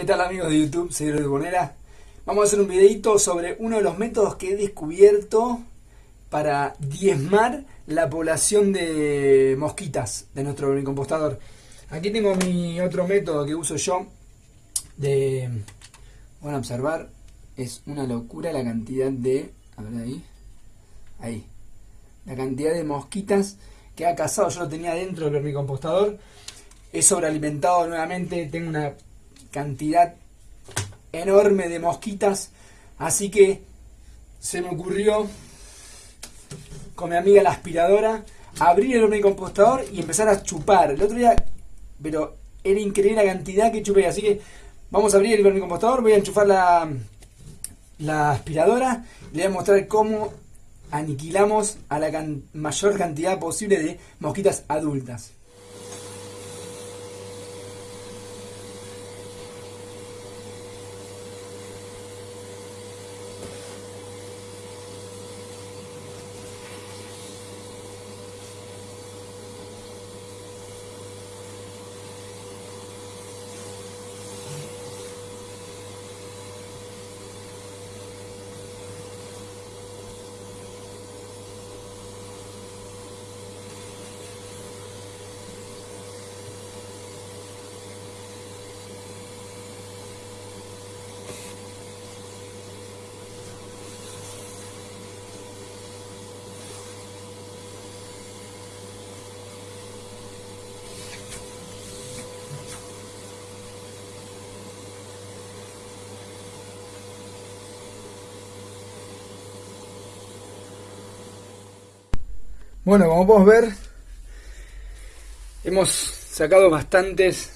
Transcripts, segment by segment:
¿Qué tal amigos de YouTube? Soy de Bonera. Vamos a hacer un videito sobre uno de los métodos que he descubierto para diezmar la población de mosquitas de nuestro compostador. Aquí tengo mi otro método que uso yo de... Van a observar, es una locura la cantidad de... A ver ahí. Ahí. La cantidad de mosquitas que ha cazado. Yo lo tenía dentro del vermicompostador. He sobrealimentado nuevamente. Tengo una cantidad enorme de mosquitas. Así que se me ocurrió con mi amiga la aspiradora abrir el compostador y empezar a chupar. El otro día, pero era increíble la cantidad que chupé. Así que vamos a abrir el vermicompostador, voy a enchufar la, la aspiradora y le voy a mostrar cómo aniquilamos a la mayor cantidad posible de mosquitas adultas. Bueno, como podemos ver, hemos sacado bastantes.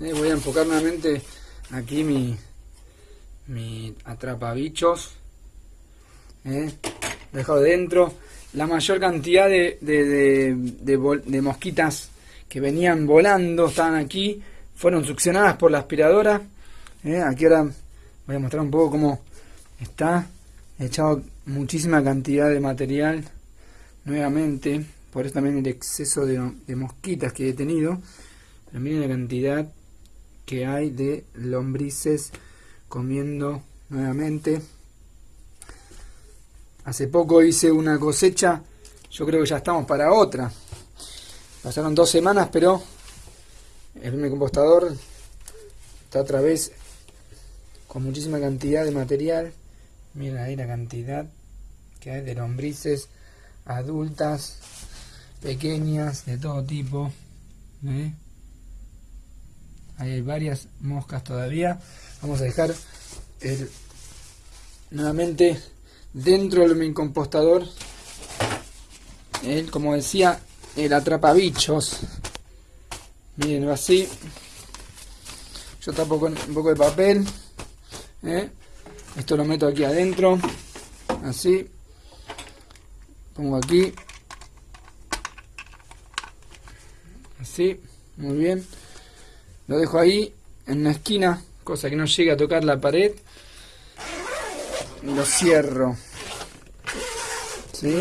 Eh, voy a enfocar nuevamente aquí mi, mi atrapabichos. Eh, dejado dentro. La mayor cantidad de, de, mosquitas que venían volando, estaban aquí, fueron succionadas por la aspiradora. Eh, aquí ahora voy a mostrar un poco cómo está. He echado muchísima cantidad de material nuevamente, por eso también el exceso de, mosquitas que he tenido, pero miren la cantidad que hay de lombrices comiendo nuevamente. Hace poco hice una cosecha, yo creo que ya estamos para otra. Pasaron dos semanas, pero el compostador está otra vez con muchísima cantidad de material. Miren ahí la cantidad que hay de lombrices adultas, pequeñas, de todo tipo. ¿eh? hay varias moscas todavía. Vamos a dejar el, nuevamente dentro del compostador. El, como decía, el atrapabichos. Miren así. Yo tapo con un poco de papel. ¿eh? Esto lo meto aquí adentro. Así pongo aquí. Así muy bien. Lo dejo ahí en una esquina cosa que no llegue a tocar la pared. Lo cierro. ¿Sí?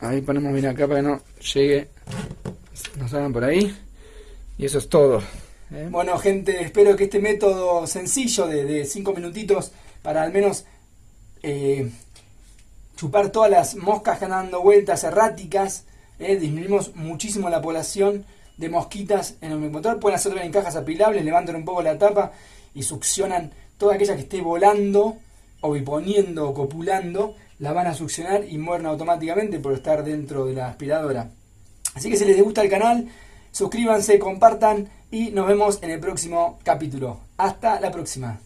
ahí ponemos bien acá para que no llegue no salgan por ahí. Y eso es todo ¿eh? bueno gente espero que este método sencillo de 5 minutitos para al menos eh, chupar todas las moscas que andan dando vueltas erráticas, eh, disminuimos muchísimo la población de mosquitas en el motor. Pueden hacerlo en cajas apilables, levantan un poco la tapa y succionan toda aquella que esté volando o viponiendo o copulando, la van a succionar y mueren automáticamente por estar dentro de la aspiradora. Así que si les gusta el canal, suscríbanse, compartan y nos vemos en el próximo capítulo. Hasta la próxima.